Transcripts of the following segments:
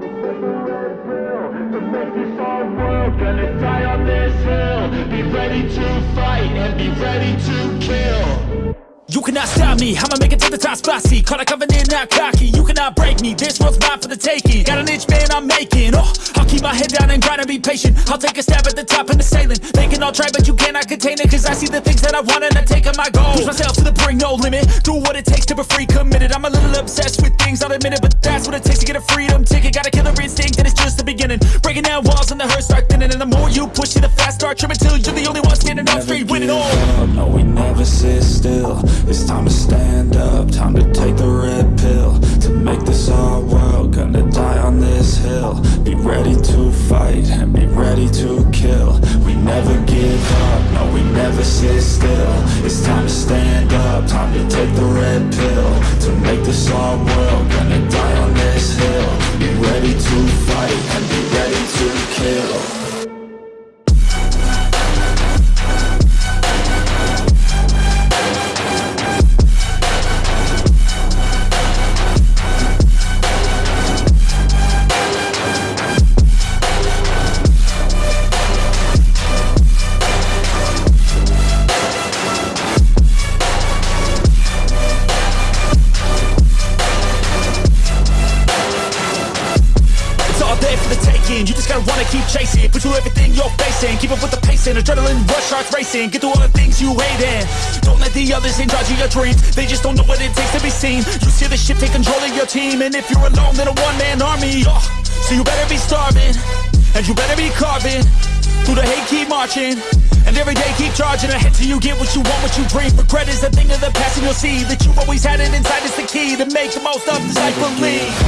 Make this our world Gonna die on this hill Be ready to fight And be ready to kill You cannot stop me, I'ma make it to the top spicy Caught a covenant, not cocky, you cannot break me This world's mine for the taking, got an itch, man, I'm making. Oh, I'll keep my head down and grind and be patient. I'll take a stab at the top and the sailing. They can all try, but you cannot contain it Cause I see the things that I want and I take on my goal Push myself to the brink, no limit. Do what it takes to be free, committed. I'm a little obsessed with things, I'll admit it But that's what it takes to get a freedom ticket. Got a killer instinct and it's just the beginning. Breaking down walls and the hurt start thinning. And the more you push it, the fast start trimming Till you're the only one standing up straight, winning all never sit still. It's time to stand up, time to take the red pill. To make this our world, gonna die on this hill. Be ready to fight and be ready to kill. We never give up, no we never sit still. It's time to stand up, time to take the red pill. To make this our world, gotta wanna keep chasing. Put through everything you're facing. Keep up with the pacing. Adrenaline rush starts racing. Get through all the things you hate in. Don't let the others in charge of your dreams. They just don't know what it takes to be seen. You see the ship take control of your team. And if you're alone, then a one man army. Oh, so you better be starving. And you better be carving. Through the hate, keep marching. And every day keep charging ahead till you get what you want, what you dream. Regret is a thing of the past, and you'll see that you always had it inside. It's the key to make the most of this life. Believe.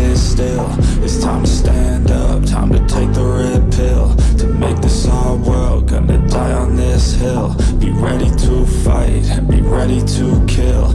Sit still. It's time to stand up, time to take the red pill. To make this our world, gonna die on this hill. Be ready to fight and be ready to kill